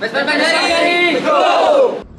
Pues, pues, pues, ¡Vesper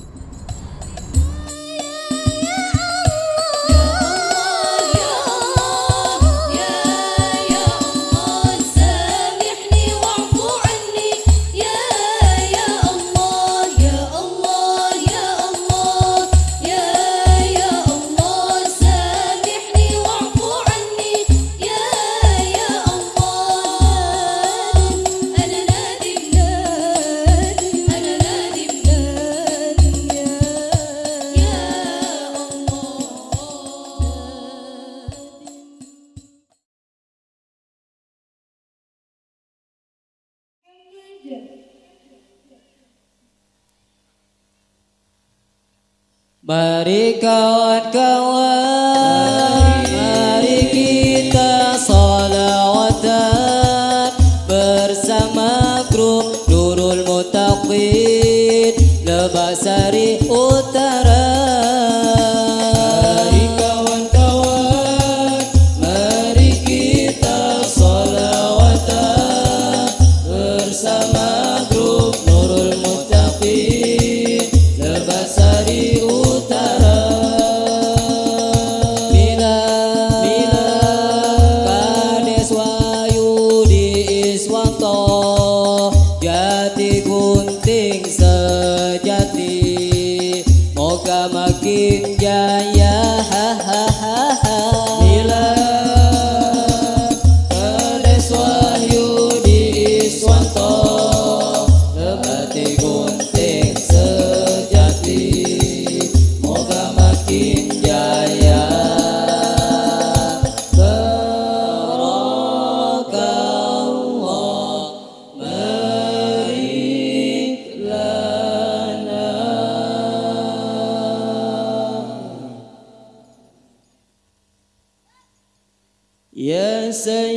Mari kawan-kawan Mari kita salawatan Bersama grup Nurul Mutaqin Lebasari Utara. Mari kawan-kawan Mari kita salawatan Bersama Iswanto Jati gunting sejati. Moga makin jaya سيئا